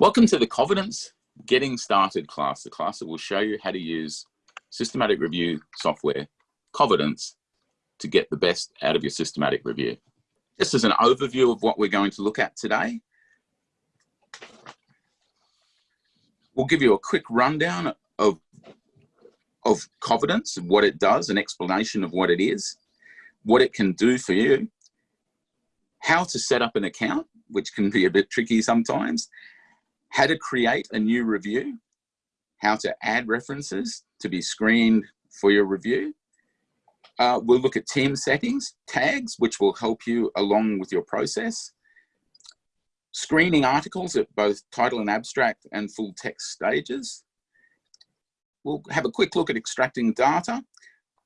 Welcome to the Covidence Getting Started class, the class that will show you how to use systematic review software, Covidence, to get the best out of your systematic review. Just as an overview of what we're going to look at today, we'll give you a quick rundown of, of Covidence and what it does, an explanation of what it is, what it can do for you, how to set up an account, which can be a bit tricky sometimes, how to create a new review, how to add references to be screened for your review. Uh, we'll look at team settings, tags, which will help you along with your process. Screening articles at both title and abstract and full text stages. We'll have a quick look at extracting data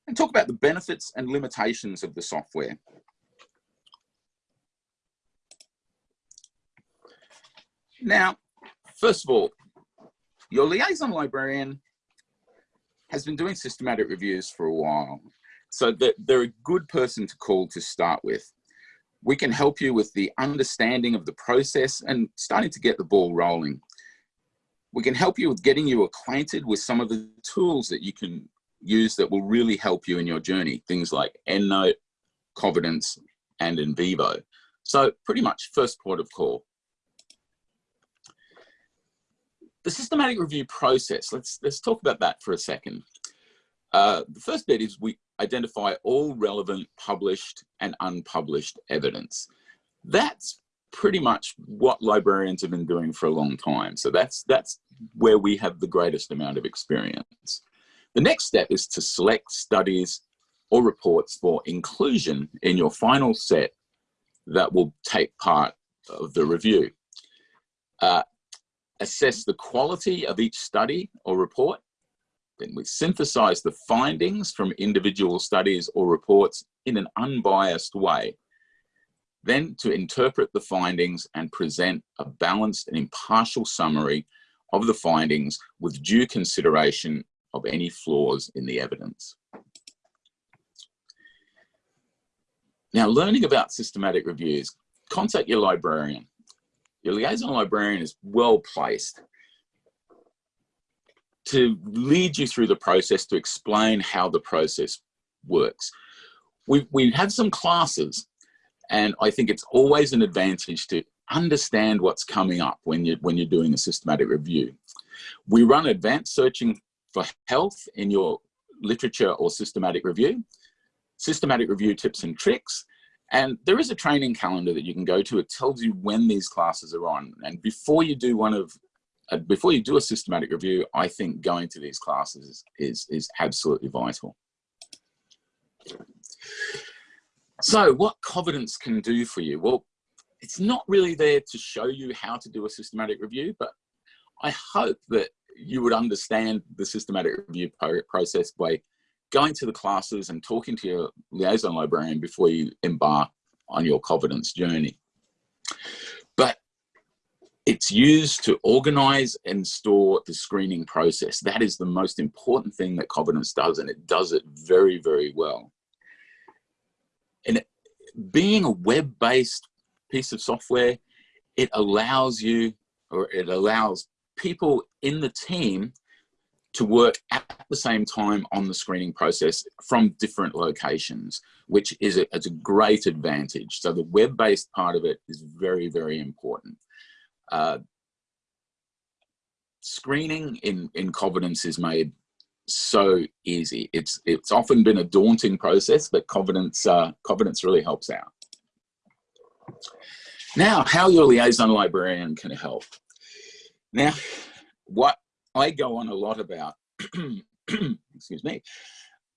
and talk about the benefits and limitations of the software. Now, First of all, your liaison librarian has been doing systematic reviews for a while. So they're a good person to call to start with. We can help you with the understanding of the process and starting to get the ball rolling. We can help you with getting you acquainted with some of the tools that you can use that will really help you in your journey. Things like EndNote, Covidence, and NVivo. So pretty much first port of call. The systematic review process, let's, let's talk about that for a second. Uh, the first bit is we identify all relevant published and unpublished evidence. That's pretty much what librarians have been doing for a long time. So that's, that's where we have the greatest amount of experience. The next step is to select studies or reports for inclusion in your final set that will take part of the review. Uh, assess the quality of each study or report. Then we synthesize the findings from individual studies or reports in an unbiased way. Then to interpret the findings and present a balanced and impartial summary of the findings with due consideration of any flaws in the evidence. Now, learning about systematic reviews, contact your librarian. Your liaison librarian is well placed to lead you through the process, to explain how the process works. We, we have some classes and I think it's always an advantage to understand what's coming up when you're, when you're doing a systematic review. We run advanced searching for health in your literature or systematic review, systematic review tips and tricks, and there is a training calendar that you can go to. It tells you when these classes are on. And before you do one of, uh, before you do a systematic review, I think going to these classes is, is absolutely vital. So what Covidence can do for you? Well, it's not really there to show you how to do a systematic review, but I hope that you would understand the systematic review process by going to the classes and talking to your liaison librarian before you embark on your Covidence journey. But it's used to organize and store the screening process. That is the most important thing that Covidence does, and it does it very, very well. And being a web-based piece of software, it allows you, or it allows people in the team to work at the same time on the screening process from different locations, which is a, a great advantage. So the web-based part of it is very, very important. Uh, screening in, in Covidence is made so easy. It's, it's often been a daunting process, but Covidence, uh, Covidence really helps out. Now, how your liaison librarian can help. Now, what I go on a lot about, excuse me,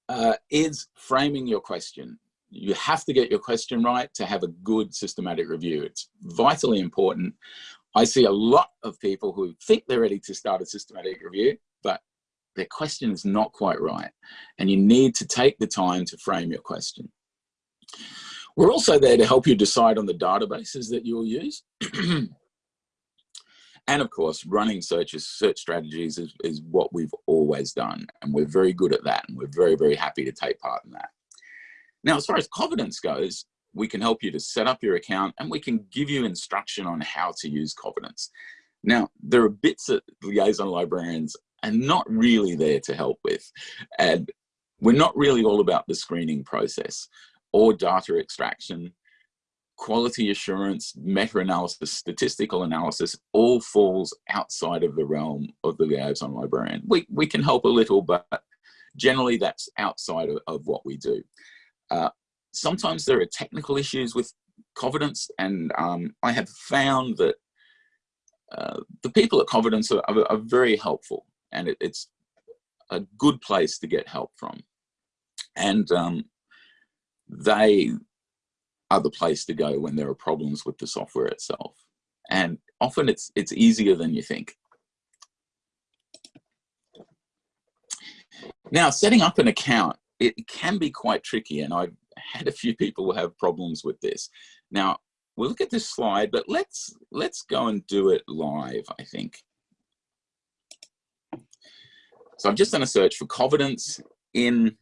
uh, is framing your question. You have to get your question right to have a good systematic review. It's vitally important. I see a lot of people who think they're ready to start a systematic review, but their question is not quite right. And you need to take the time to frame your question. We're also there to help you decide on the databases that you'll use. And of course, running searches, search strategies is, is what we've always done. And we're very good at that. And we're very, very happy to take part in that. Now, as far as Covidence goes, we can help you to set up your account and we can give you instruction on how to use Covidence. Now, there are bits that liaison librarians are not really there to help with. And we're not really all about the screening process or data extraction, quality assurance, meta-analysis, statistical analysis, all falls outside of the realm of the liaison librarian. We, we can help a little, but generally that's outside of, of what we do. Uh, sometimes there are technical issues with Covidence, and um, I have found that uh, the people at Covidence are, are, are very helpful, and it, it's a good place to get help from. And um, they are the place to go when there are problems with the software itself. And often it's, it's easier than you think. Now, setting up an account, it can be quite tricky and I've had a few people have problems with this. Now, we'll look at this slide, but let's, let's go and do it live, I think. So I've just done a search for Covidence in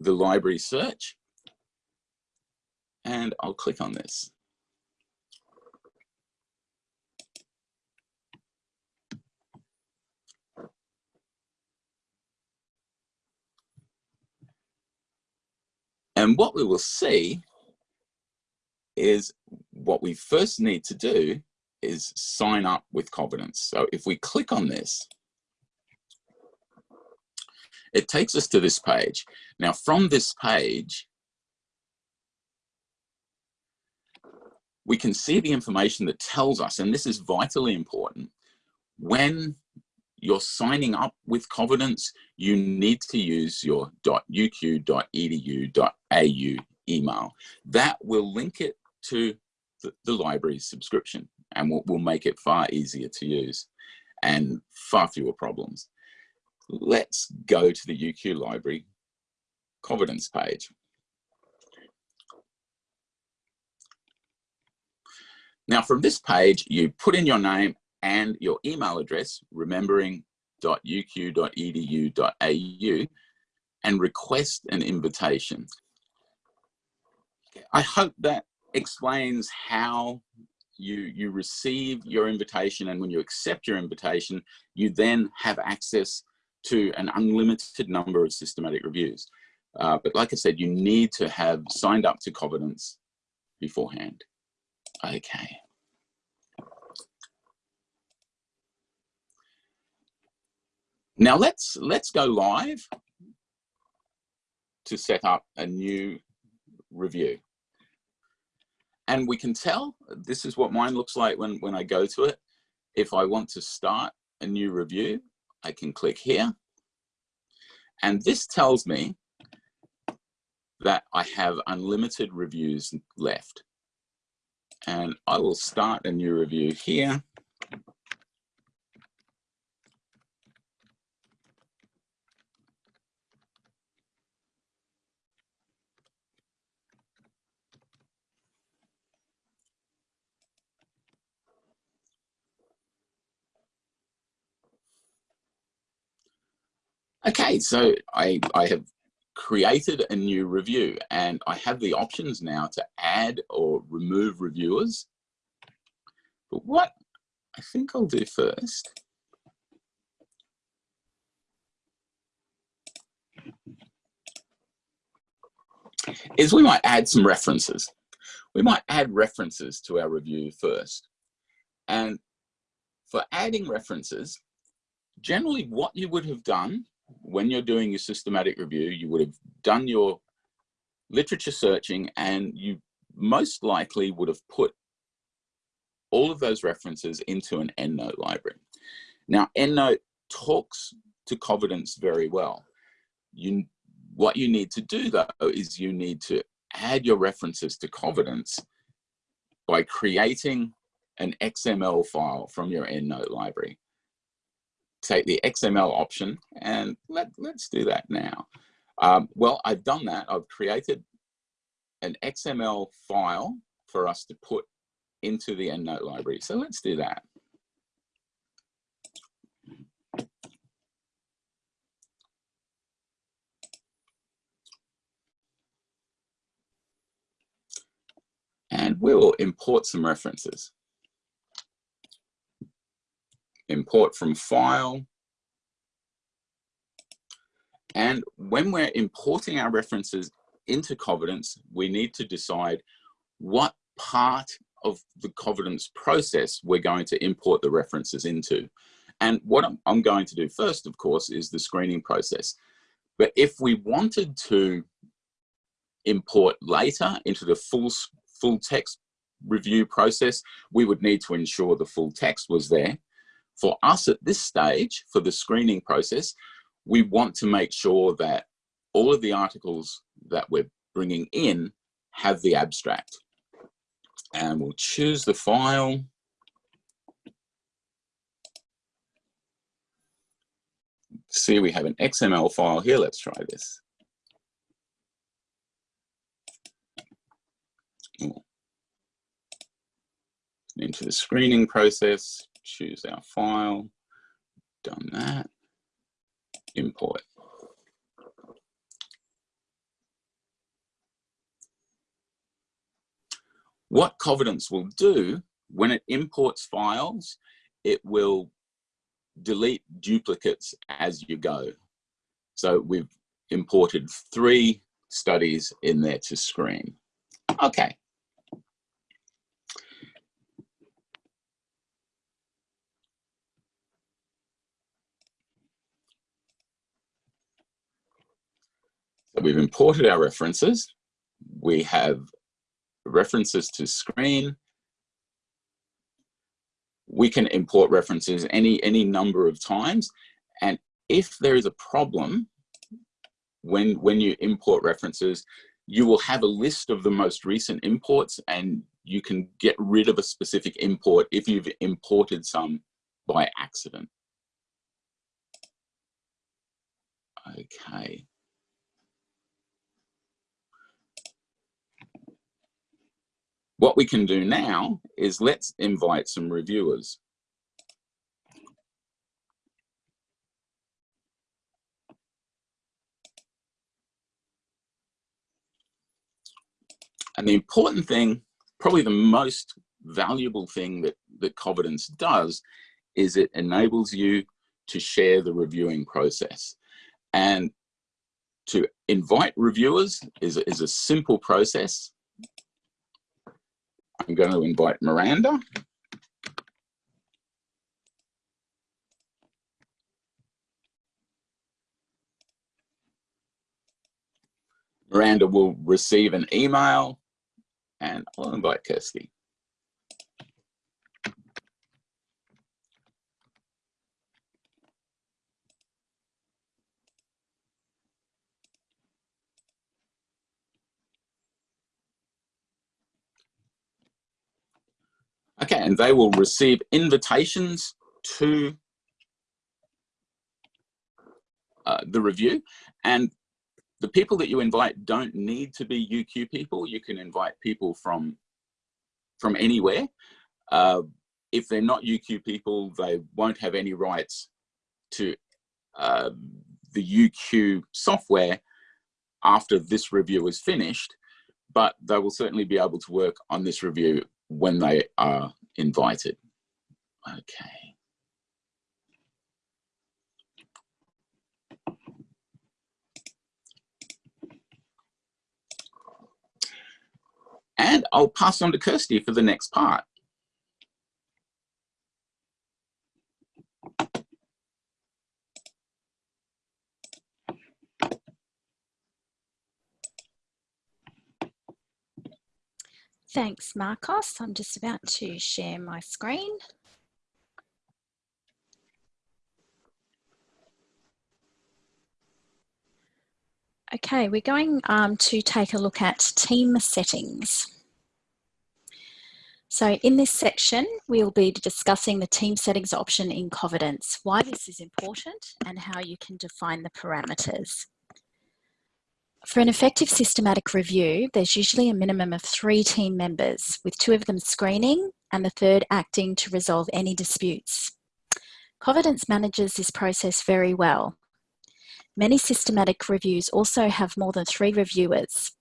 the library search and I'll click on this. And what we will see is what we first need to do is sign up with Covidence. So if we click on this, it takes us to this page. Now from this page, we can see the information that tells us, and this is vitally important, when you're signing up with Covidence, you need to use your .uq.edu.au email. That will link it to the, the library's subscription and will, will make it far easier to use and far fewer problems. Let's go to the UQ Library Covidence page. Now from this page, you put in your name and your email address, remembering .uq.edu.au and request an invitation. I hope that explains how you, you receive your invitation and when you accept your invitation, you then have access to an unlimited number of systematic reviews. Uh, but like I said, you need to have signed up to Covidence beforehand. Okay. Now let's let's go live to set up a new review. And we can tell, this is what mine looks like when, when I go to it. If I want to start a new review, I can click here. And this tells me that I have unlimited reviews left and I will start a new review here. Okay, so I, I have created a new review and I have the options now to add or remove reviewers. But what I think I'll do first is we might add some references. We might add references to our review first. And for adding references, generally what you would have done when you're doing your systematic review, you would have done your literature searching and you most likely would have put all of those references into an EndNote library. Now, EndNote talks to Covidence very well. You, what you need to do though is you need to add your references to Covidence by creating an XML file from your EndNote library take the XML option and let, let's do that now. Um, well, I've done that. I've created an XML file for us to put into the EndNote library. So let's do that. And we will import some references. Import from file. And when we're importing our references into Covidence, we need to decide what part of the Covidence process we're going to import the references into. And what I'm going to do first, of course, is the screening process. But if we wanted to import later into the full, full text review process, we would need to ensure the full text was there. For us at this stage, for the screening process, we want to make sure that all of the articles that we're bringing in have the abstract. And we'll choose the file. See, we have an XML file here. Let's try this. Into the screening process, choose our file, done that, import. What Covidence will do when it imports files, it will delete duplicates as you go. So we've imported three studies in there to screen. Okay. We've imported our references. We have references to screen. We can import references any, any number of times. And if there is a problem, when, when you import references, you will have a list of the most recent imports and you can get rid of a specific import if you've imported some by accident. Okay. What we can do now is let's invite some reviewers. And the important thing, probably the most valuable thing that, that Covidence does is it enables you to share the reviewing process. And to invite reviewers is, is a simple process. I'm going to invite Miranda. Miranda will receive an email and I'll invite Kirsty. Okay, and they will receive invitations to uh, the review. And the people that you invite don't need to be UQ people. You can invite people from, from anywhere. Uh, if they're not UQ people, they won't have any rights to uh, the UQ software after this review is finished, but they will certainly be able to work on this review when they are invited. Okay. And I'll pass on to Kirsty for the next part. Thanks, Marcos. I'm just about to share my screen. Okay, we're going um, to take a look at team settings. So in this section, we'll be discussing the team settings option in Covidence, why this is important and how you can define the parameters. For an effective systematic review, there's usually a minimum of three team members, with two of them screening and the third acting to resolve any disputes. Covidence manages this process very well. Many systematic reviews also have more than three reviewers,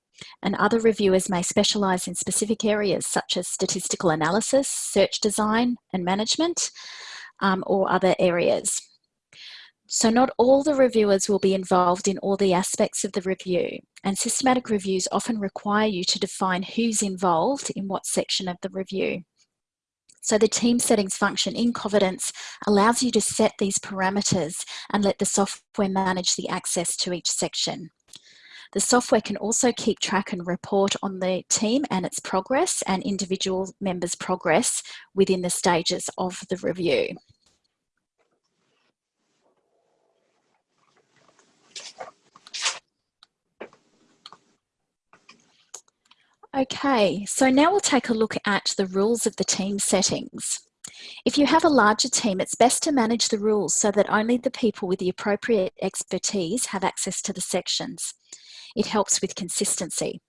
and other reviewers may specialise in specific areas such as statistical analysis, search design and management, um, or other areas. So not all the reviewers will be involved in all the aspects of the review and systematic reviews often require you to define who's involved in what section of the review. So the team settings function in Covidence allows you to set these parameters and let the software manage the access to each section. The software can also keep track and report on the team and its progress and individual members' progress within the stages of the review. Okay, so now we'll take a look at the rules of the team settings. If you have a larger team, it's best to manage the rules so that only the people with the appropriate expertise have access to the sections. It helps with consistency.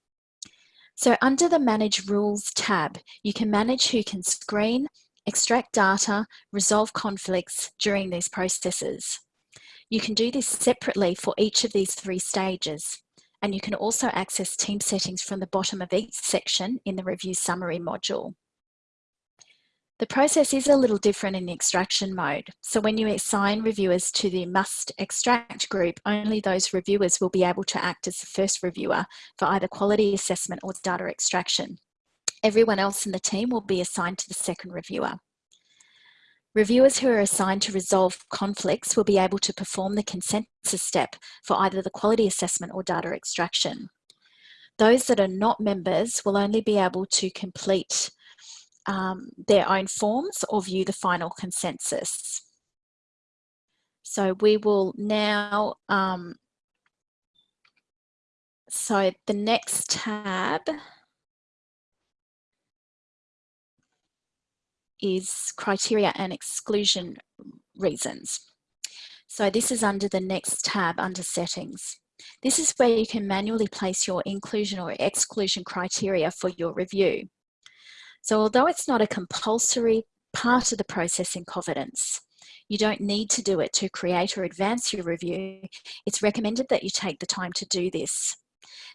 So under the Manage Rules tab, you can manage who can screen, extract data, resolve conflicts during these processes. You can do this separately for each of these three stages and you can also access team settings from the bottom of each section in the review summary module. The process is a little different in the extraction mode. So when you assign reviewers to the must extract group, only those reviewers will be able to act as the first reviewer for either quality assessment or data extraction. Everyone else in the team will be assigned to the second reviewer. Reviewers who are assigned to resolve conflicts will be able to perform the consensus step for either the quality assessment or data extraction. Those that are not members will only be able to complete um, their own forms or view the final consensus. So we will now, um, so the next tab is criteria and exclusion reasons. So this is under the next tab under settings. This is where you can manually place your inclusion or exclusion criteria for your review. So although it's not a compulsory part of the process in Covidence, you don't need to do it to create or advance your review. It's recommended that you take the time to do this.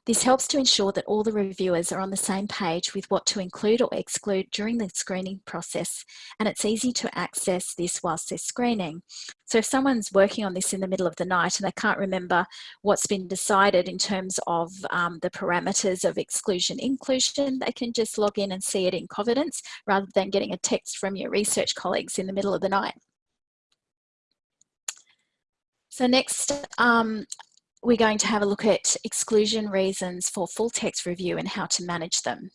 This helps to ensure that all the reviewers are on the same page with what to include or exclude during the screening process, and it's easy to access this whilst they're screening. So if someone's working on this in the middle of the night and they can't remember what's been decided in terms of um, the parameters of exclusion inclusion, they can just log in and see it in Covidence rather than getting a text from your research colleagues in the middle of the night. So next, um, we're going to have a look at exclusion reasons for full text review and how to manage them.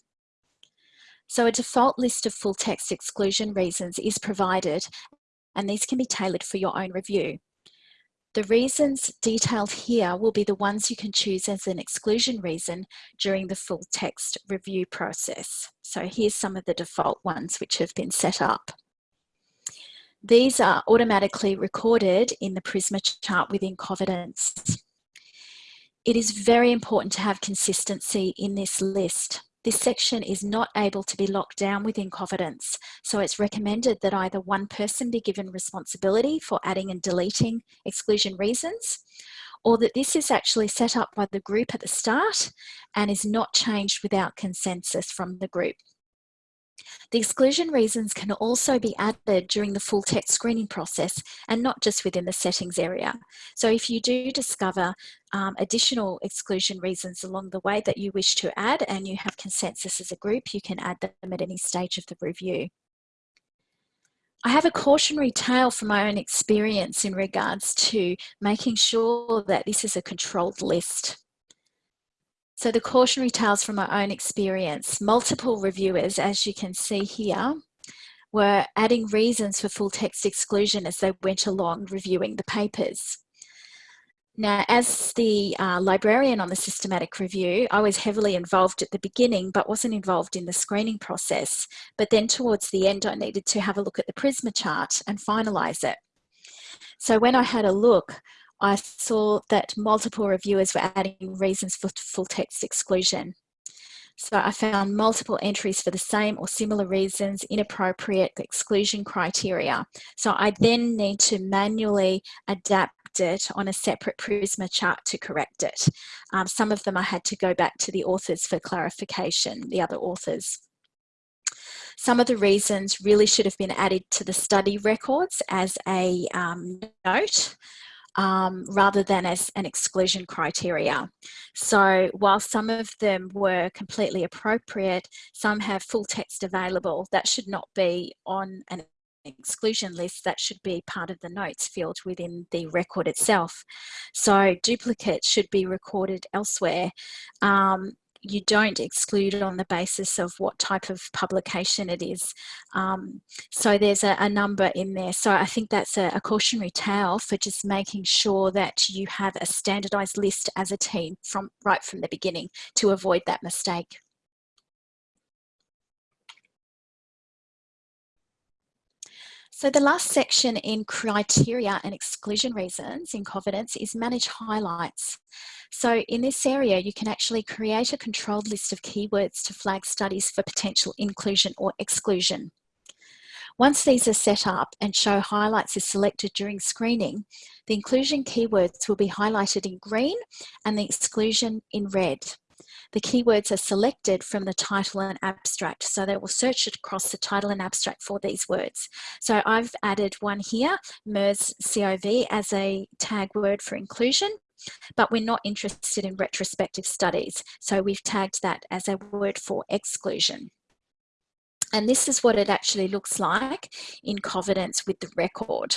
So a default list of full text exclusion reasons is provided and these can be tailored for your own review. The reasons detailed here will be the ones you can choose as an exclusion reason during the full text review process. So here's some of the default ones which have been set up. These are automatically recorded in the Prisma chart within Covidence. It is very important to have consistency in this list. This section is not able to be locked down within Covidence, so it's recommended that either one person be given responsibility for adding and deleting exclusion reasons, or that this is actually set up by the group at the start and is not changed without consensus from the group. The exclusion reasons can also be added during the full text screening process and not just within the settings area. So if you do discover um, additional exclusion reasons along the way that you wish to add and you have consensus as a group, you can add them at any stage of the review. I have a cautionary tale from my own experience in regards to making sure that this is a controlled list. So the cautionary tales from my own experience, multiple reviewers, as you can see here, were adding reasons for full text exclusion as they went along reviewing the papers. Now, as the uh, librarian on the systematic review, I was heavily involved at the beginning, but wasn't involved in the screening process. But then towards the end, I needed to have a look at the Prisma chart and finalise it. So when I had a look, I saw that multiple reviewers were adding reasons for full text exclusion. So I found multiple entries for the same or similar reasons, inappropriate exclusion criteria. So I then need to manually adapt it on a separate Prisma chart to correct it. Um, some of them I had to go back to the authors for clarification, the other authors. Some of the reasons really should have been added to the study records as a um, note um, rather than as an exclusion criteria. So while some of them were completely appropriate, some have full text available that should not be on an exclusion list that should be part of the notes field within the record itself. So duplicates should be recorded elsewhere. Um, you don't exclude on the basis of what type of publication it is. Um, so there's a, a, number in there. So I think that's a, a, cautionary tale for just making sure that you have a standardized list as a team from right from the beginning to avoid that mistake. So the last section in criteria and exclusion reasons in Covidence is manage highlights. So in this area, you can actually create a controlled list of keywords to flag studies for potential inclusion or exclusion. Once these are set up and show highlights is selected during screening, the inclusion keywords will be highlighted in green and the exclusion in red. The keywords are selected from the title and abstract. So they will search across the title and abstract for these words. So I've added one here, MERS COV as a tag word for inclusion but we're not interested in retrospective studies. So we've tagged that as a word for exclusion. And this is what it actually looks like in Covidence with the record.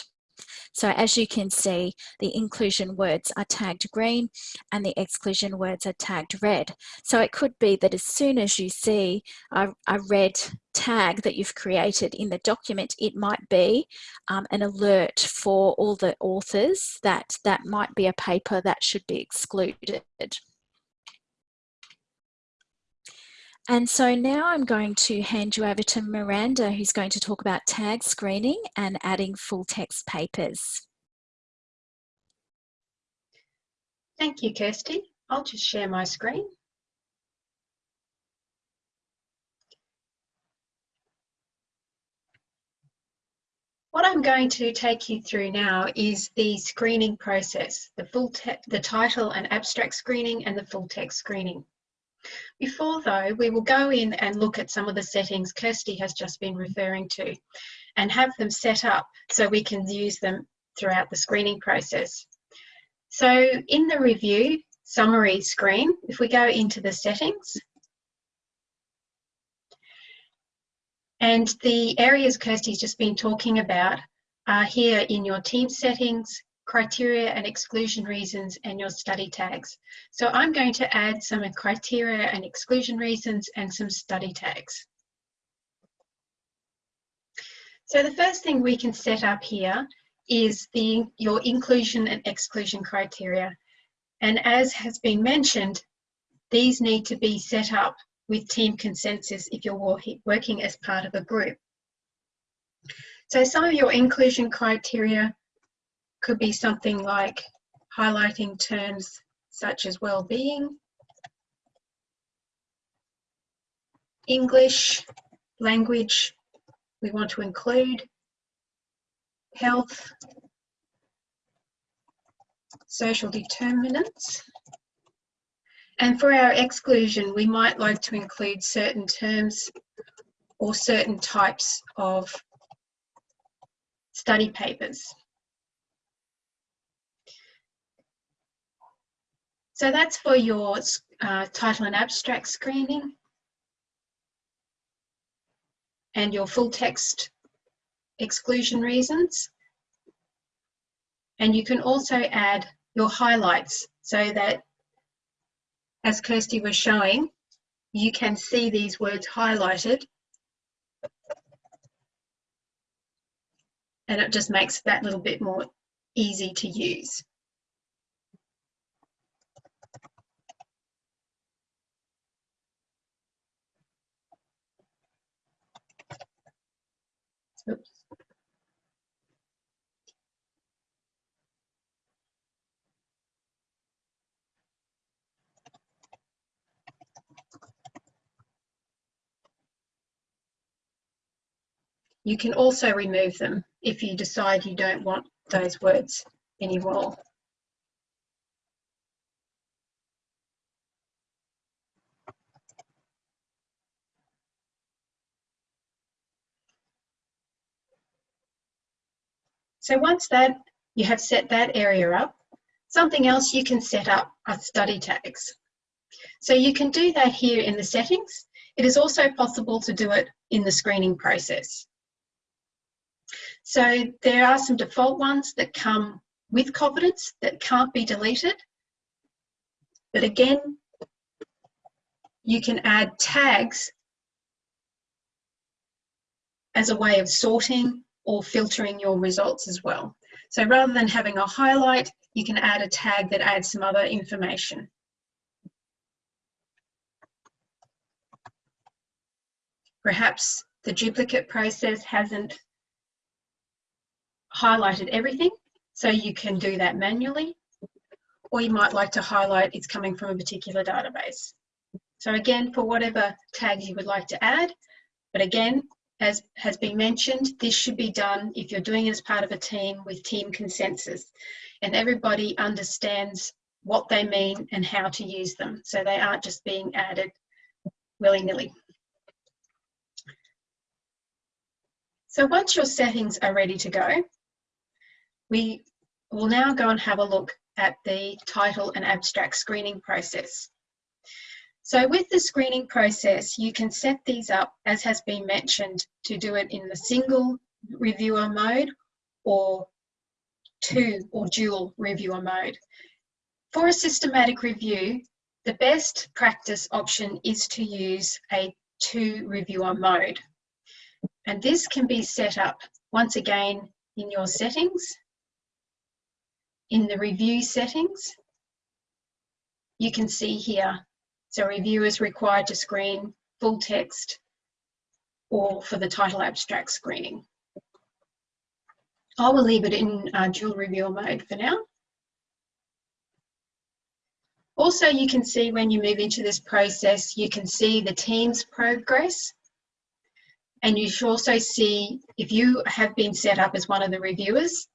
So as you can see, the inclusion words are tagged green and the exclusion words are tagged red. So it could be that as soon as you see a, a red tag that you've created in the document, it might be um, an alert for all the authors that that might be a paper that should be excluded. And so now I'm going to hand you over to Miranda, who's going to talk about tag screening and adding full text papers. Thank you, Kirsty. I'll just share my screen. What I'm going to take you through now is the screening process, the full the title and abstract screening and the full text screening. Before though, we will go in and look at some of the settings Kirsty has just been referring to and have them set up so we can use them throughout the screening process. So in the review summary screen, if we go into the settings, and the areas Kirsty's just been talking about are here in your team settings, criteria and exclusion reasons and your study tags. So I'm going to add some criteria and exclusion reasons and some study tags. So the first thing we can set up here is the your inclusion and exclusion criteria. And as has been mentioned, these need to be set up with team consensus if you're working as part of a group. So some of your inclusion criteria could be something like highlighting terms such as well-being, English, language, we want to include, health, social determinants. And for our exclusion, we might like to include certain terms or certain types of study papers. So that's for your uh, title and abstract screening and your full text exclusion reasons. And you can also add your highlights so that, as Kirsty was showing, you can see these words highlighted and it just makes that little bit more easy to use. You can also remove them if you decide you don't want those words anymore. So once that you have set that area up, something else you can set up are study tags. So you can do that here in the settings. It is also possible to do it in the screening process. So there are some default ones that come with Covidence that can't be deleted. But again, you can add tags as a way of sorting or filtering your results as well. So rather than having a highlight, you can add a tag that adds some other information. Perhaps the duplicate process hasn't highlighted everything, so you can do that manually. Or you might like to highlight it's coming from a particular database. So again, for whatever tags you would like to add, but again, as has been mentioned, this should be done if you're doing it as part of a team with team consensus and everybody understands what they mean and how to use them. So they aren't just being added willy-nilly. So once your settings are ready to go, we will now go and have a look at the title and abstract screening process. So with the screening process, you can set these up, as has been mentioned, to do it in the single reviewer mode or two or dual reviewer mode. For a systematic review, the best practice option is to use a two reviewer mode. And this can be set up once again in your settings, in the review settings. You can see here so review is required to screen full text or for the title abstract screening. I will leave it in uh, dual reviewer mode for now. Also, you can see when you move into this process, you can see the team's progress. And you should also see if you have been set up as one of the reviewers,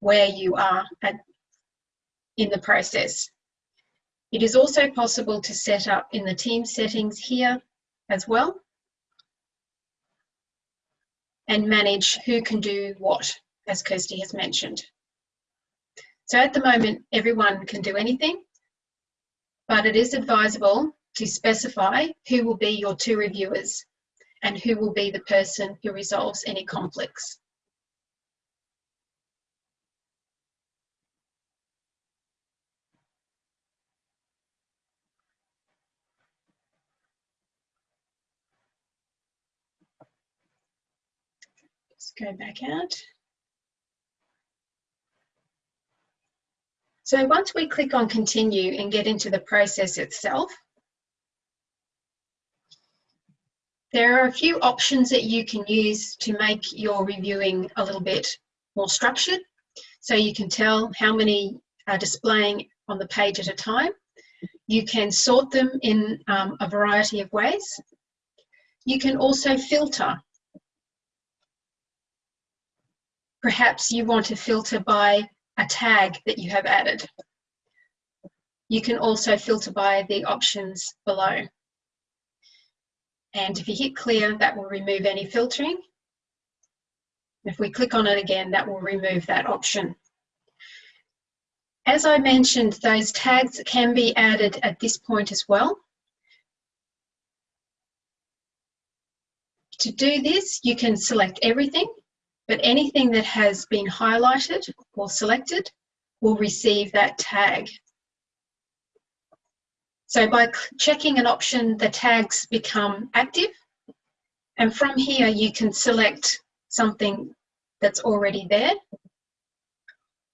where you are at, in the process. It is also possible to set up in the team settings here as well and manage who can do what, as Kirsty has mentioned. So at the moment, everyone can do anything, but it is advisable to specify who will be your two reviewers and who will be the person who resolves any conflicts. Go back out. So once we click on continue and get into the process itself, there are a few options that you can use to make your reviewing a little bit more structured. So you can tell how many are displaying on the page at a time. You can sort them in um, a variety of ways. You can also filter Perhaps you want to filter by a tag that you have added. You can also filter by the options below. And if you hit clear, that will remove any filtering. If we click on it again, that will remove that option. As I mentioned, those tags can be added at this point as well. To do this, you can select everything but anything that has been highlighted or selected will receive that tag. So by checking an option, the tags become active. And from here, you can select something that's already there.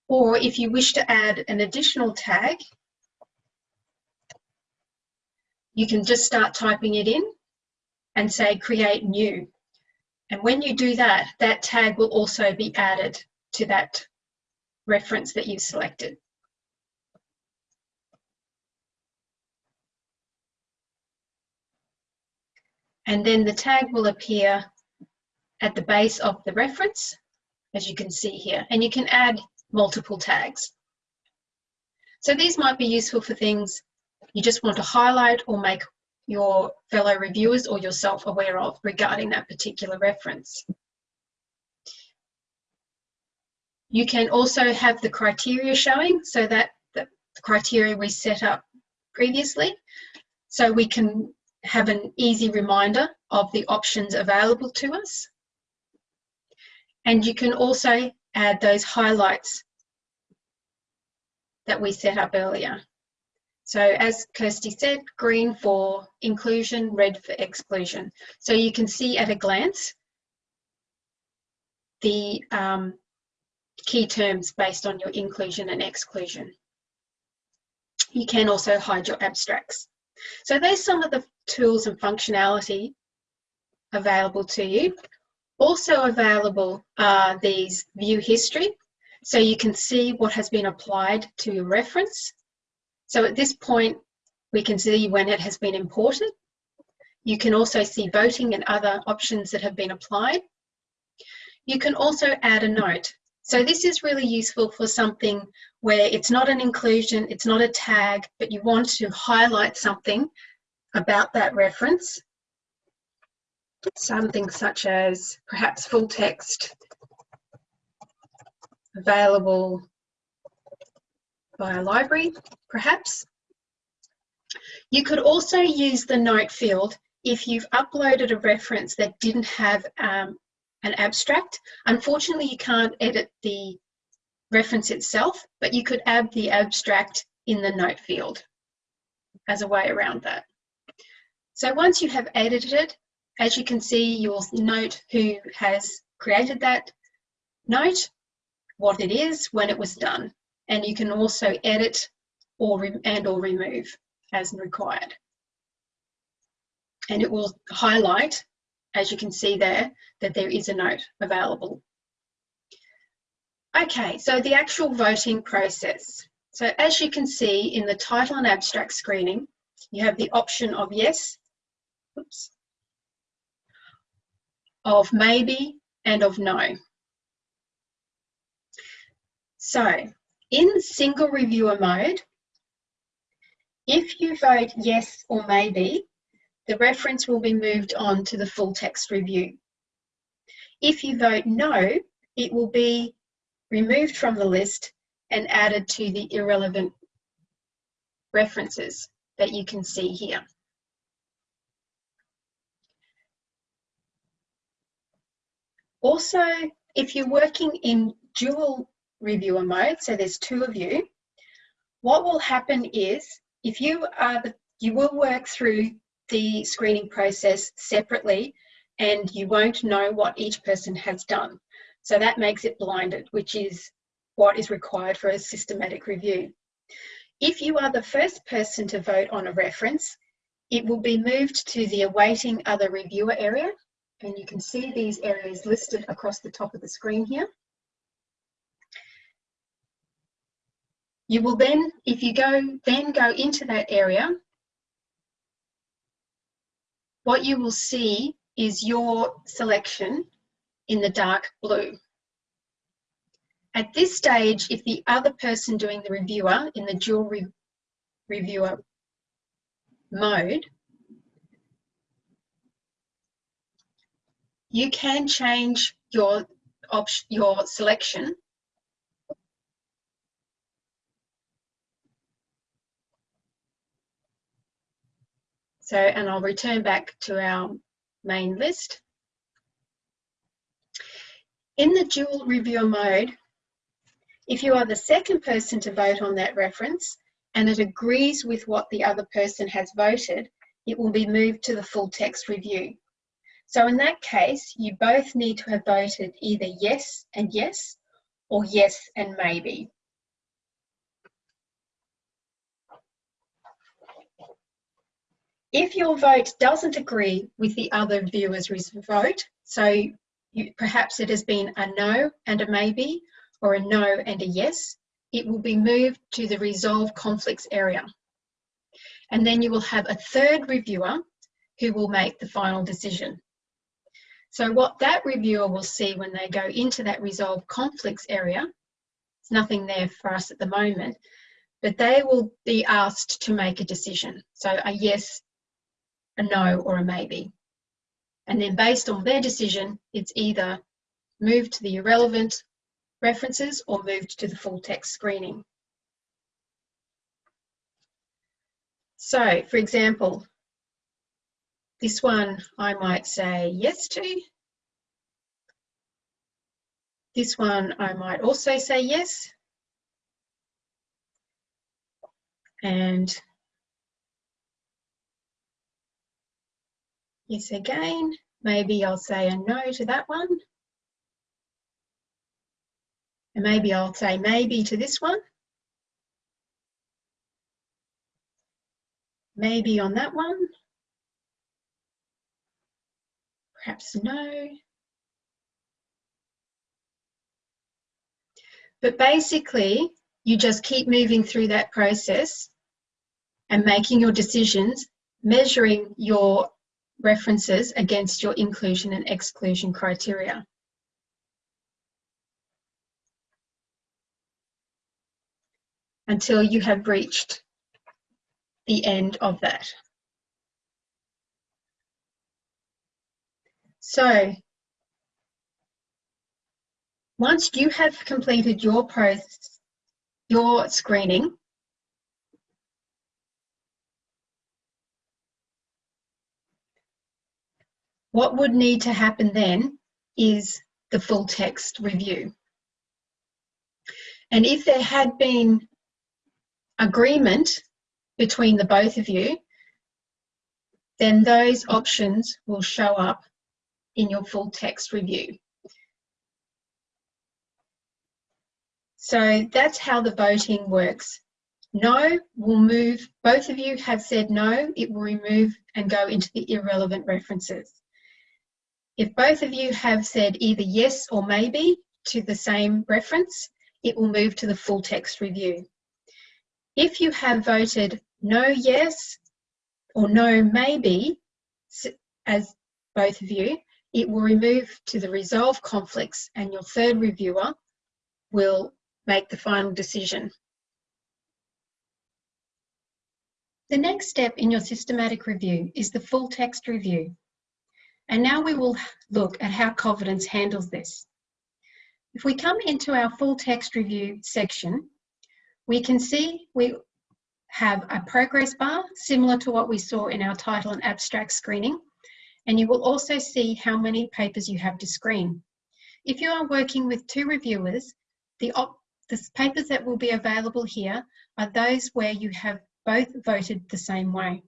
Or if you wish to add an additional tag, you can just start typing it in and say create new. And when you do that, that tag will also be added to that reference that you've selected. And then the tag will appear at the base of the reference, as you can see here, and you can add multiple tags. So these might be useful for things you just want to highlight or make your fellow reviewers or yourself aware of regarding that particular reference. You can also have the criteria showing, so that the criteria we set up previously, so we can have an easy reminder of the options available to us. And you can also add those highlights that we set up earlier. So as Kirsty said, green for inclusion, red for exclusion. So you can see at a glance the um, key terms based on your inclusion and exclusion. You can also hide your abstracts. So there's some of the tools and functionality available to you. Also available are these view history. So you can see what has been applied to your reference. So at this point, we can see when it has been imported. You can also see voting and other options that have been applied. You can also add a note. So this is really useful for something where it's not an inclusion, it's not a tag, but you want to highlight something about that reference something such as perhaps full text available via library, perhaps. You could also use the note field if you've uploaded a reference that didn't have um, an abstract. Unfortunately, you can't edit the reference itself, but you could add the abstract in the note field as a way around that. So once you have edited it, as you can see, you'll note who has created that note, what it is, when it was done. And you can also edit or and or remove as required. And it will highlight, as you can see there, that there is a note available. Okay, so the actual voting process. So as you can see in the title and abstract screening, you have the option of yes, oops, of maybe and of no. So in single reviewer mode, if you vote yes or maybe, the reference will be moved on to the full text review. If you vote no, it will be removed from the list and added to the irrelevant references that you can see here. Also, if you're working in dual reviewer mode, so there's two of you, what will happen is if you are the, you will work through the screening process separately and you won't know what each person has done. So that makes it blinded, which is what is required for a systematic review. If you are the first person to vote on a reference, it will be moved to the awaiting other reviewer area and you can see these areas listed across the top of the screen here. You will then, if you go, then go into that area, what you will see is your selection in the dark blue. At this stage, if the other person doing the reviewer in the dual re reviewer mode you can change your option, your selection So, and I'll return back to our main list. In the dual reviewer mode, if you are the second person to vote on that reference and it agrees with what the other person has voted, it will be moved to the full text review. So in that case, you both need to have voted either yes and yes or yes and maybe. If your vote doesn't agree with the other viewer's vote, so you, perhaps it has been a no and a maybe, or a no and a yes, it will be moved to the resolve conflicts area. And then you will have a third reviewer who will make the final decision. So what that reviewer will see when they go into that resolve conflicts area, there's nothing there for us at the moment, but they will be asked to make a decision. So a yes, a no, or a maybe. And then based on their decision, it's either moved to the irrelevant references or moved to the full text screening. So, for example, this one I might say yes to. This one I might also say yes. And yes again. Maybe I'll say a no to that one. And maybe I'll say maybe to this one. Maybe on that one. Perhaps no. But basically, you just keep moving through that process and making your decisions, measuring your references against your inclusion and exclusion criteria. Until you have reached the end of that. So once you have completed your process, your screening, what would need to happen then is the full text review. And if there had been agreement between the both of you, then those options will show up in your full text review. So that's how the voting works. No will move, both of you have said no, it will remove and go into the irrelevant references. If both of you have said either yes or maybe to the same reference, it will move to the full text review. If you have voted no yes or no maybe, as both of you, it will remove to the resolve conflicts and your third reviewer will make the final decision. The next step in your systematic review is the full text review. And now we will look at how Covidence handles this. If we come into our full text review section, we can see we have a progress bar similar to what we saw in our title and abstract screening. And you will also see how many papers you have to screen. If you are working with two reviewers, the, the papers that will be available here are those where you have both voted the same way.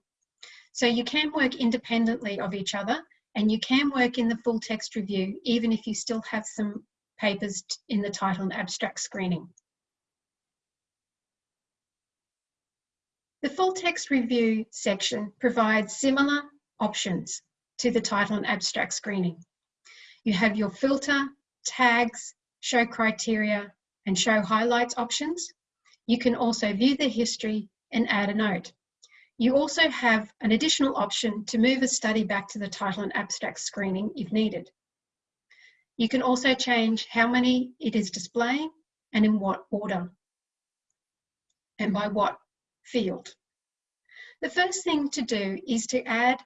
So you can work independently of each other and you can work in the full text review even if you still have some papers in the title and abstract screening. The full text review section provides similar options to the title and abstract screening. You have your filter, tags, show criteria, and show highlights options. You can also view the history and add a note. You also have an additional option to move a study back to the title and abstract screening if needed. You can also change how many it is displaying and in what order and by what field. The first thing to do is to add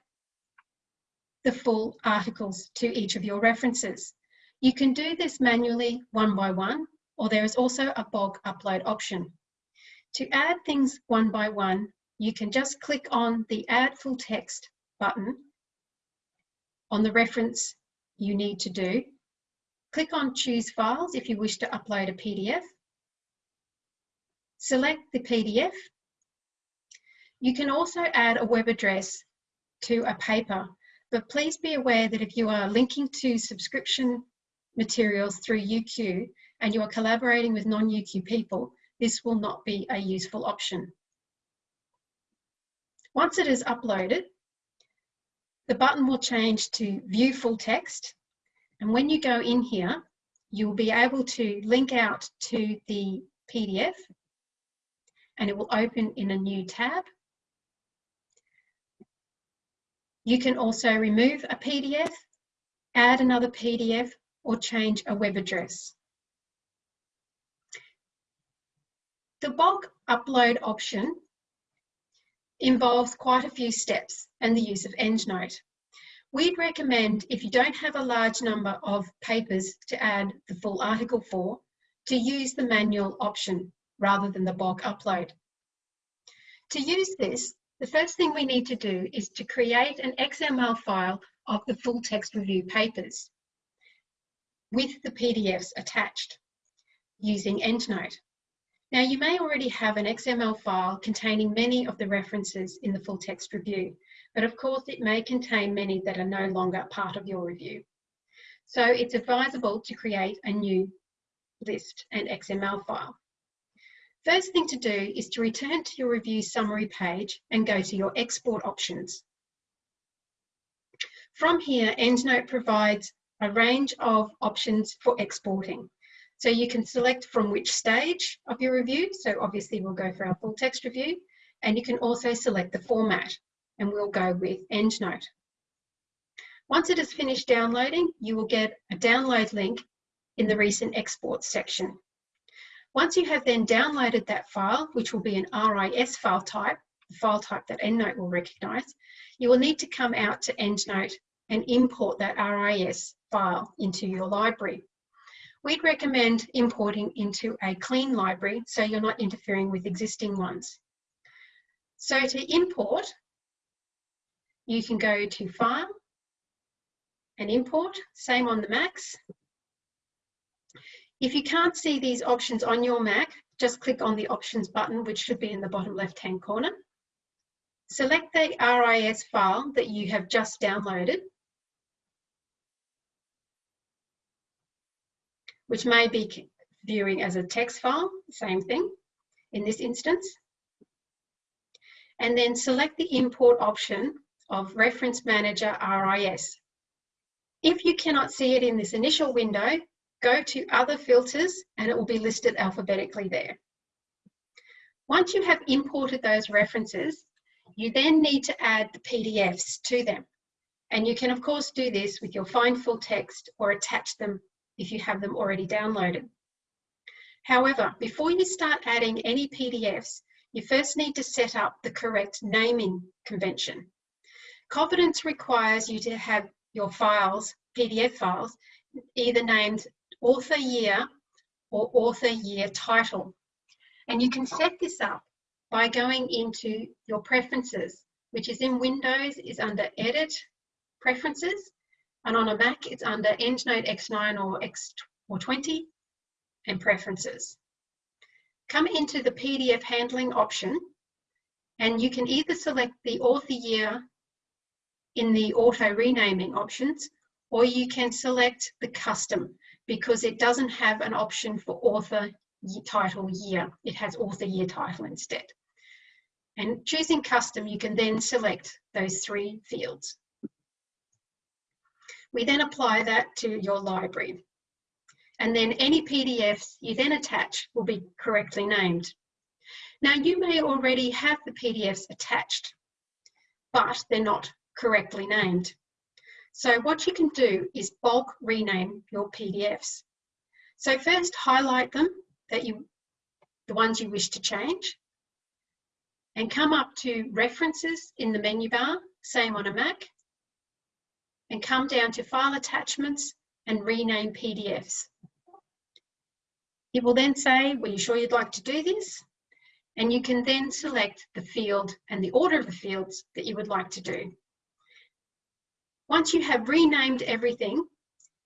the full articles to each of your references. You can do this manually one by one or there is also a bulk upload option. To add things one by one, you can just click on the Add Full Text button on the reference you need to do. Click on Choose Files if you wish to upload a PDF. Select the PDF. You can also add a web address to a paper, but please be aware that if you are linking to subscription materials through UQ, and you are collaborating with non-UQ people, this will not be a useful option. Once it is uploaded, the button will change to view full text. And when you go in here, you'll be able to link out to the PDF and it will open in a new tab. You can also remove a PDF, add another PDF, or change a web address. The bulk upload option involves quite a few steps and the use of EndNote. We'd recommend if you don't have a large number of papers to add the full article for, to use the manual option rather than the bulk upload. To use this, the first thing we need to do is to create an XML file of the full text review papers with the PDFs attached using EndNote. Now you may already have an XML file containing many of the references in the full text review, but of course it may contain many that are no longer part of your review. So it's advisable to create a new list and XML file. First thing to do is to return to your review summary page and go to your export options. From here, EndNote provides a range of options for exporting. So you can select from which stage of your review. So obviously we'll go for our full text review and you can also select the format and we'll go with EndNote. Once it has finished downloading, you will get a download link in the recent exports section. Once you have then downloaded that file, which will be an RIS file type, the file type that EndNote will recognize, you will need to come out to EndNote and import that RIS file into your library. We'd recommend importing into a clean library so you're not interfering with existing ones. So to import, you can go to File and Import, same on the Macs. If you can't see these options on your Mac, just click on the Options button, which should be in the bottom left-hand corner. Select the RIS file that you have just downloaded which may be viewing as a text file, same thing in this instance. And then select the import option of Reference Manager RIS. If you cannot see it in this initial window, go to Other Filters and it will be listed alphabetically there. Once you have imported those references, you then need to add the PDFs to them. And you can of course do this with your Find Full Text or attach them if you have them already downloaded. However, before you start adding any PDFs, you first need to set up the correct naming convention. Covidence requires you to have your files, PDF files, either named author year or author year title. And you can set this up by going into your preferences, which is in Windows, is under Edit, Preferences, and on a Mac, it's under EndNote X9 or X or 20 and Preferences. Come into the PDF handling option and you can either select the author year in the auto renaming options or you can select the custom because it doesn't have an option for author title year. It has author year title instead. And choosing custom, you can then select those three fields. We then apply that to your library. And then any PDFs you then attach will be correctly named. Now you may already have the PDFs attached, but they're not correctly named. So what you can do is bulk rename your PDFs. So first highlight them, that you, the ones you wish to change, and come up to references in the menu bar, same on a Mac, and come down to File Attachments and Rename PDFs. It will then say, were you sure you'd like to do this? And you can then select the field and the order of the fields that you would like to do. Once you have renamed everything,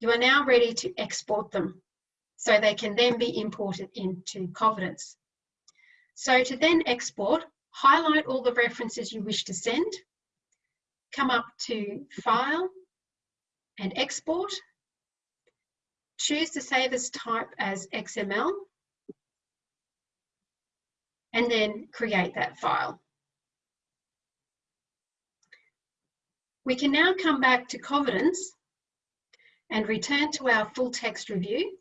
you are now ready to export them so they can then be imported into Covidence. So to then export, highlight all the references you wish to send, come up to File, and export. Choose to save as type as XML and then create that file. We can now come back to Covidence and return to our full text review.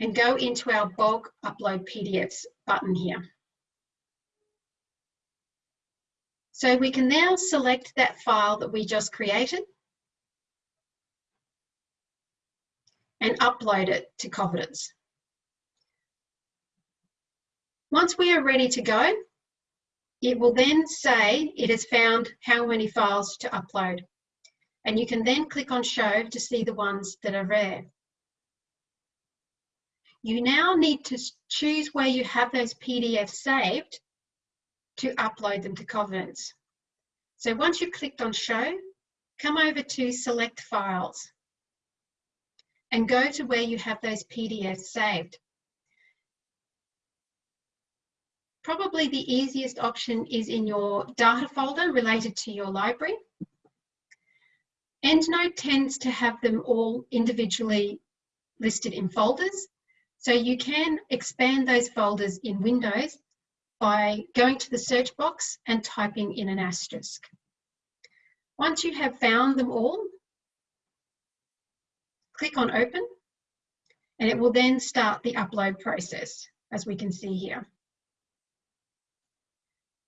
And go into our bulk upload PDFs button here. So we can now select that file that we just created and upload it to Covidence. Once we are ready to go, it will then say it has found how many files to upload. And you can then click on show to see the ones that are there. You now need to choose where you have those PDFs saved to upload them to Covidence. So once you've clicked on show, come over to select files and go to where you have those PDFs saved. Probably the easiest option is in your data folder related to your library. EndNote tends to have them all individually listed in folders. So you can expand those folders in Windows by going to the search box and typing in an asterisk. Once you have found them all, click on open and it will then start the upload process as we can see here.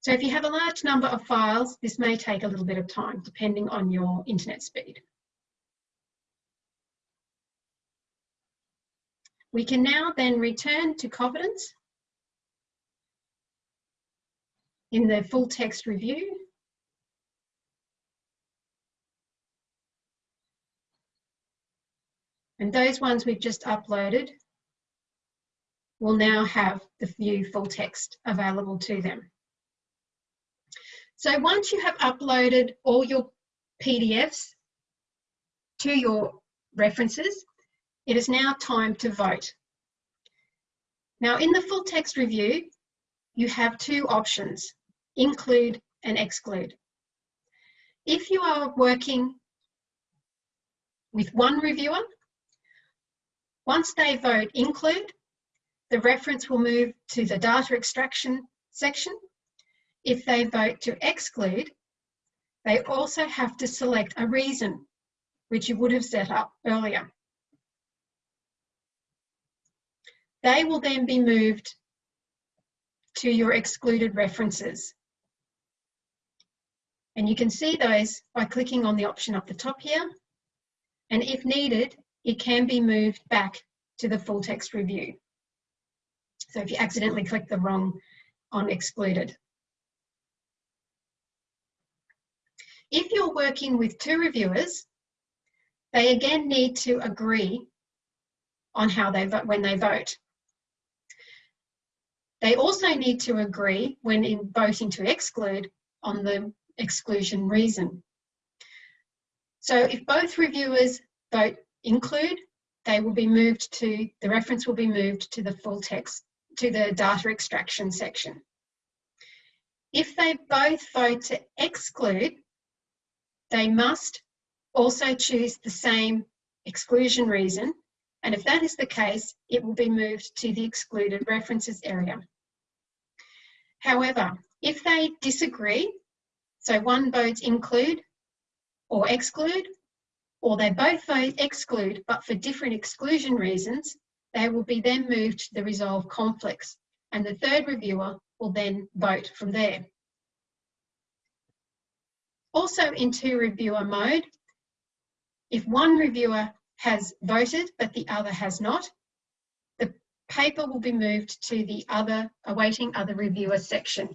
So if you have a large number of files, this may take a little bit of time depending on your internet speed. We can now then return to Covidence in the full text review. And those ones we've just uploaded will now have the view full text available to them. So once you have uploaded all your PDFs to your references, it is now time to vote. Now in the full text review, you have two options, include and exclude. If you are working with one reviewer, once they vote include, the reference will move to the data extraction section. If they vote to exclude, they also have to select a reason, which you would have set up earlier. They will then be moved to your excluded references. And you can see those by clicking on the option up the top here. And if needed, it can be moved back to the full text review. So if you accidentally click the wrong on excluded. If you're working with two reviewers, they again need to agree on how they vote when they vote. They also need to agree when in voting to exclude on the exclusion reason. So if both reviewers vote include, they will be moved to, the reference will be moved to the full text, to the data extraction section. If they both vote to exclude, they must also choose the same exclusion reason. And if that is the case, it will be moved to the excluded references area. However, if they disagree, so one votes include or exclude, or they both vote exclude, but for different exclusion reasons, they will be then moved to the resolve conflicts, and the third reviewer will then vote from there. Also in two reviewer mode, if one reviewer has voted but the other has not, paper will be moved to the other awaiting other reviewer section.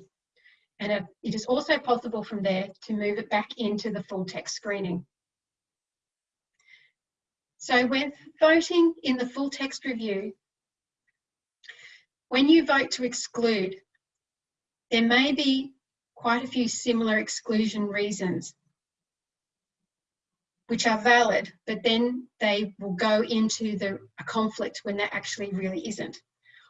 And it is also possible from there to move it back into the full text screening. So when voting in the full text review, when you vote to exclude, there may be quite a few similar exclusion reasons which are valid, but then they will go into the, a conflict when there actually really isn't.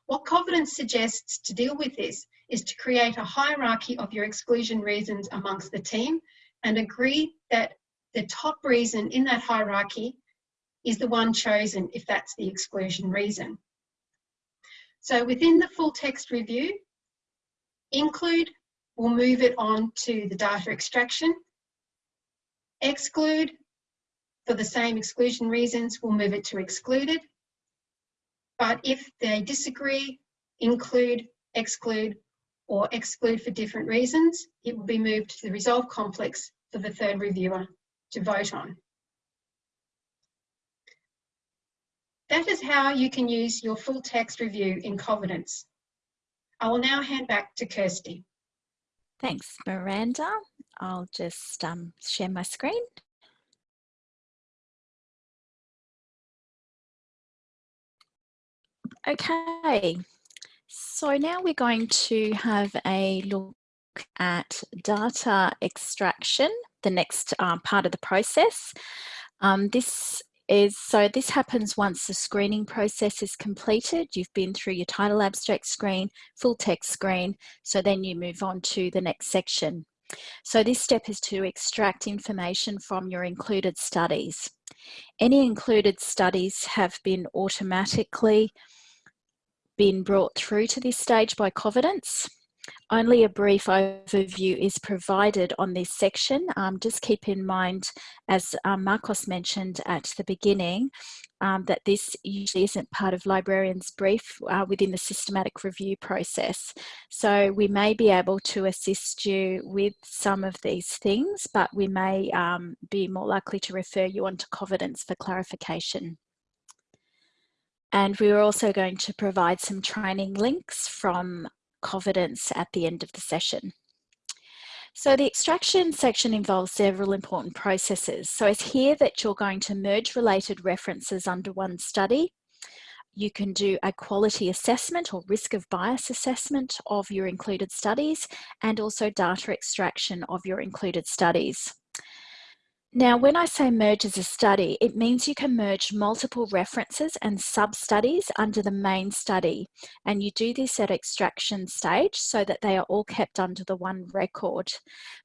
What Covidence suggests to deal with this is to create a hierarchy of your exclusion reasons amongst the team and agree that the top reason in that hierarchy is the one chosen if that's the exclusion reason. So within the full text review, include will move it on to the data extraction, exclude for the same exclusion reasons, we'll move it to excluded. But if they disagree, include, exclude, or exclude for different reasons, it will be moved to the resolve conflicts for the third reviewer to vote on. That is how you can use your full text review in Covidence. I will now hand back to Kirsty. Thanks, Miranda. I'll just um, share my screen. Okay, so now we're going to have a look at data extraction, the next um, part of the process. Um, this is so this happens once the screening process is completed. You've been through your title abstract screen, full text screen, so then you move on to the next section. So this step is to extract information from your included studies. Any included studies have been automatically been brought through to this stage by Covidence. Only a brief overview is provided on this section. Um, just keep in mind, as um, Marcos mentioned at the beginning, um, that this usually isn't part of librarian's brief uh, within the systematic review process. So we may be able to assist you with some of these things, but we may um, be more likely to refer you on to Covidence for clarification. And we are also going to provide some training links from Covidence at the end of the session. So the extraction section involves several important processes. So it's here that you're going to merge related references under one study. You can do a quality assessment or risk of bias assessment of your included studies and also data extraction of your included studies. Now, when I say merge as a study, it means you can merge multiple references and sub-studies under the main study. And you do this at extraction stage so that they are all kept under the one record.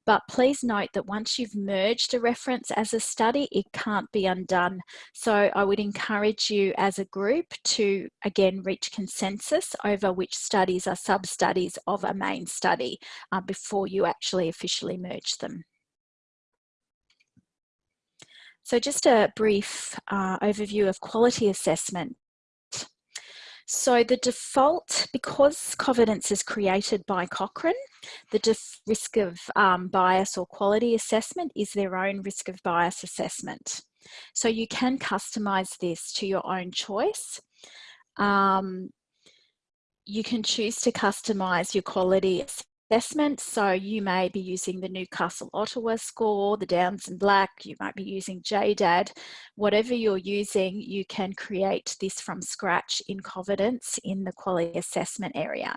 But please note that once you've merged a reference as a study, it can't be undone. So I would encourage you as a group to, again, reach consensus over which studies are sub-studies of a main study uh, before you actually officially merge them. So just a brief uh, overview of quality assessment. So the default, because Covidence is created by Cochrane, the risk of um, bias or quality assessment is their own risk of bias assessment. So you can customize this to your own choice. Um, you can choose to customize your quality assessment. So you may be using the Newcastle Ottawa score, the Downs and Black, you might be using JDAD. Whatever you're using, you can create this from scratch in Covidence in the quality assessment area.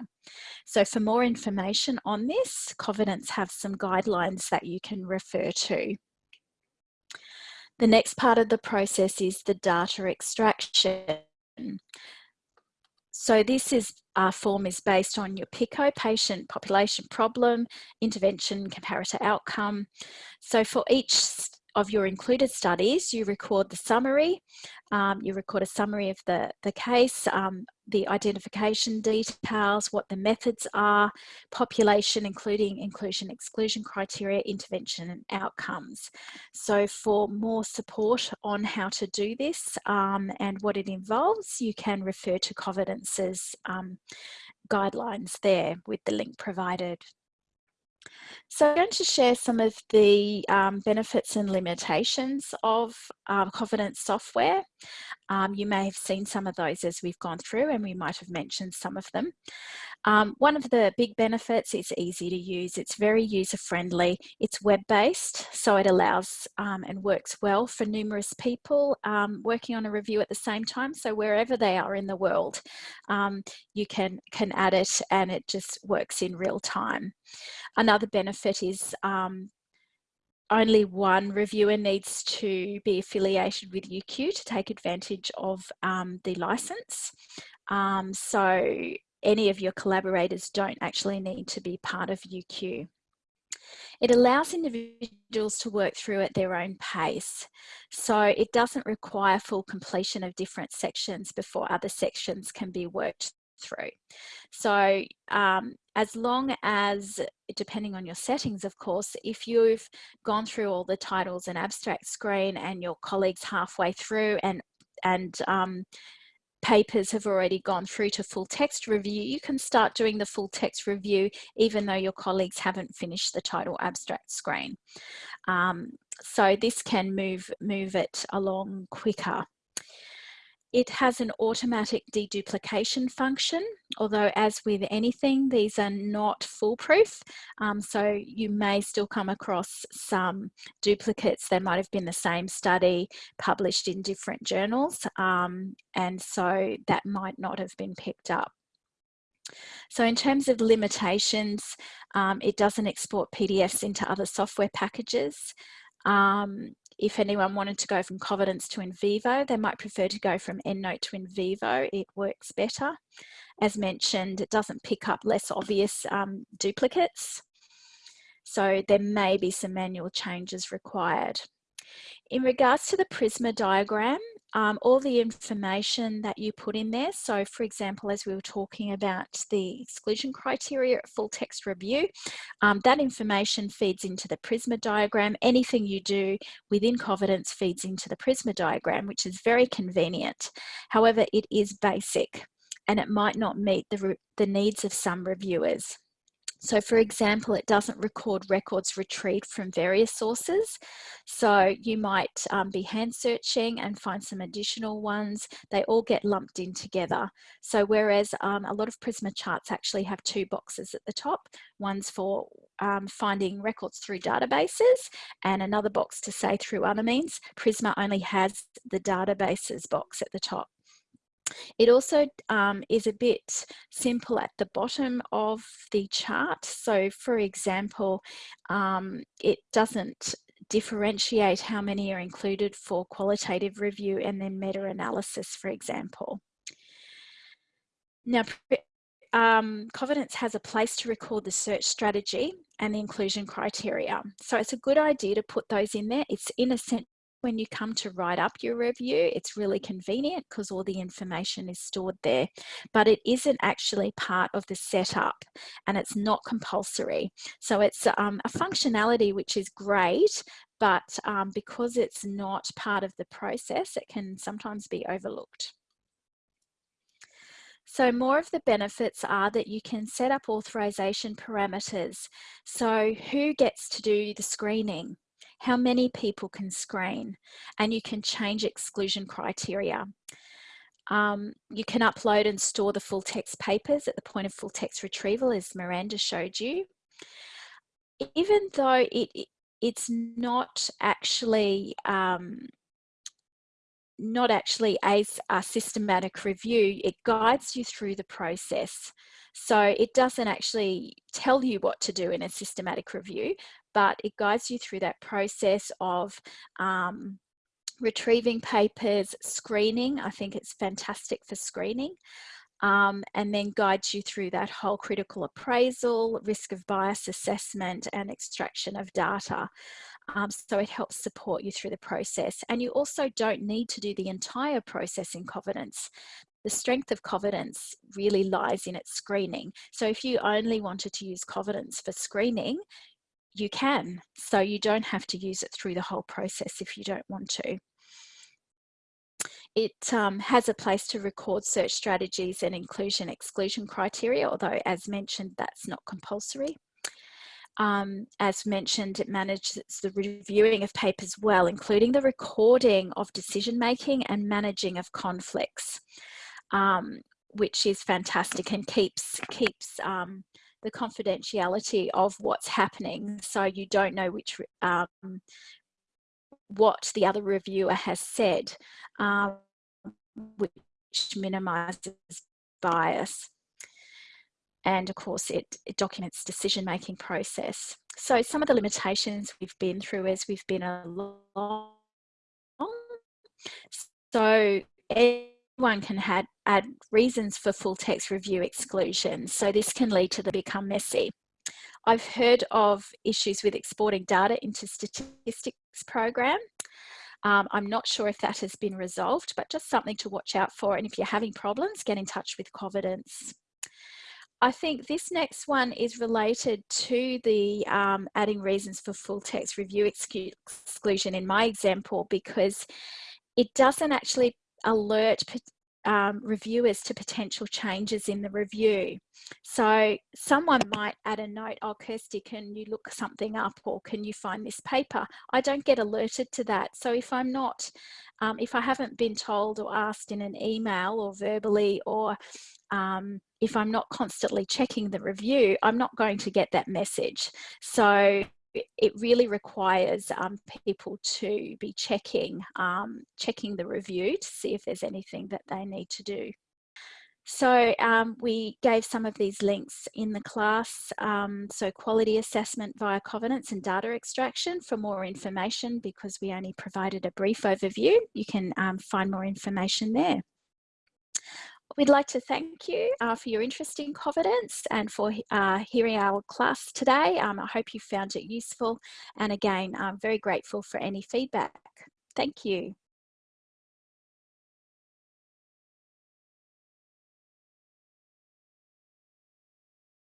So for more information on this, Covidence have some guidelines that you can refer to. The next part of the process is the data extraction. So this is our form is based on your PICO, patient population problem, intervention, comparator outcome. So for each of your included studies, you record the summary, um, you record a summary of the, the case, um, the identification details, what the methods are, population, including inclusion exclusion criteria, intervention and outcomes. So for more support on how to do this um, and what it involves, you can refer to Covidence's um, guidelines there with the link provided. So I'm going to share some of the um, benefits and limitations of um, Covidence software. Um, you may have seen some of those as we've gone through and we might have mentioned some of them. Um, one of the big benefits, it's easy to use, it's very user friendly, it's web-based, so it allows um, and works well for numerous people um, working on a review at the same time. So wherever they are in the world, you can, can add it and it just works in real time. Another benefit is um, only one reviewer needs to be affiliated with UQ to take advantage of um, the license. Um, so any of your collaborators don't actually need to be part of UQ. It allows individuals to work through at their own pace. So it doesn't require full completion of different sections before other sections can be worked through. So um, as long as, depending on your settings, of course, if you've gone through all the titles and abstract screen and your colleagues halfway through and, and um, papers have already gone through to full text review, you can start doing the full text review even though your colleagues haven't finished the title abstract screen. Um, so this can move, move it along quicker. It has an automatic deduplication function, although as with anything, these are not foolproof. Um, so you may still come across some duplicates. They might have been the same study published in different journals. Um, and so that might not have been picked up. So in terms of limitations, um, it doesn't export PDFs into other software packages. Um, if anyone wanted to go from Covidence to NVivo, they might prefer to go from EndNote to NVivo. It works better. As mentioned, it doesn't pick up less obvious um, duplicates. So there may be some manual changes required. In regards to the Prisma diagram, um, all the information that you put in there. So for example, as we were talking about the exclusion criteria at full text review, um, that information feeds into the Prisma diagram. Anything you do within Covidence feeds into the Prisma diagram, which is very convenient. However, it is basic and it might not meet the, the needs of some reviewers. So for example, it doesn't record records retrieved from various sources. So you might um, be hand searching and find some additional ones. They all get lumped in together. So whereas um, a lot of Prisma charts actually have two boxes at the top, one's for um, finding records through databases and another box to say through other means, Prisma only has the databases box at the top. It also um, is a bit simple at the bottom of the chart. So for example, um, it doesn't differentiate how many are included for qualitative review and then meta-analysis, for example. Now, um, Covidence has a place to record the search strategy and the inclusion criteria. So it's a good idea to put those in there. It's in a when you come to write up your review, it's really convenient because all the information is stored there, but it isn't actually part of the setup and it's not compulsory. So it's um, a functionality which is great, but um, because it's not part of the process, it can sometimes be overlooked. So more of the benefits are that you can set up authorization parameters. So who gets to do the screening? How many people can screen, and you can change exclusion criteria. Um, you can upload and store the full text papers at the point of full text retrieval as Miranda showed you. Even though it, it's not actually um, not actually a systematic review, it guides you through the process. So it doesn't actually tell you what to do in a systematic review, but it guides you through that process of um, retrieving papers, screening. I think it's fantastic for screening. Um, and then guides you through that whole critical appraisal, risk of bias assessment and extraction of data. Um, so it helps support you through the process. And you also don't need to do the entire process in Covidence. The strength of Covidence really lies in its screening. So if you only wanted to use Covidence for screening, you can. So you don't have to use it through the whole process if you don't want to. It um, has a place to record search strategies and inclusion exclusion criteria, although as mentioned, that's not compulsory. Um, as mentioned, it manages the reviewing of papers well, including the recording of decision making and managing of conflicts, um, which is fantastic and keeps keeps um, the confidentiality of what's happening so you don't know which um, what the other reviewer has said um, which minimizes bias. And of course it, it documents decision making process. So some of the limitations we've been through as we've been along so one can add, add reasons for full text review exclusion. So this can lead to the become messy. I've heard of issues with exporting data into statistics program. Um, I'm not sure if that has been resolved, but just something to watch out for. And if you're having problems, get in touch with Covidence. I think this next one is related to the um, adding reasons for full text review exclusion in my example because it doesn't actually alert um, reviewers to potential changes in the review. So someone might add a note, oh, Kirsty, can you look something up or can you find this paper? I don't get alerted to that. So if I'm not, um, if I haven't been told or asked in an email or verbally or um, if I'm not constantly checking the review, I'm not going to get that message. So it really requires um, people to be checking, um, checking the review to see if there's anything that they need to do. So um, we gave some of these links in the class. Um, so quality assessment via Covidence and data extraction for more information because we only provided a brief overview. You can um, find more information there. We'd like to thank you uh, for your interest in Covidence and for uh, hearing our class today. Um, I hope you found it useful and again, I'm very grateful for any feedback. Thank you.